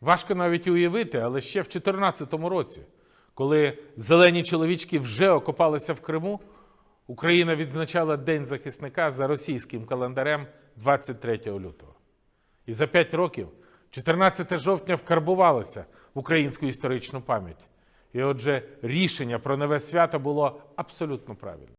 Важко навіть уявити, але ще в 2014 році, коли зелені чоловічки вже окопалися в Криму, Україна відзначала День захисника за російським календарем 23 лютого. І за 5 років 14 жовтня вкарбувалося в українську історичну пам'ять. І отже, рішення про нове свято було абсолютно правильне.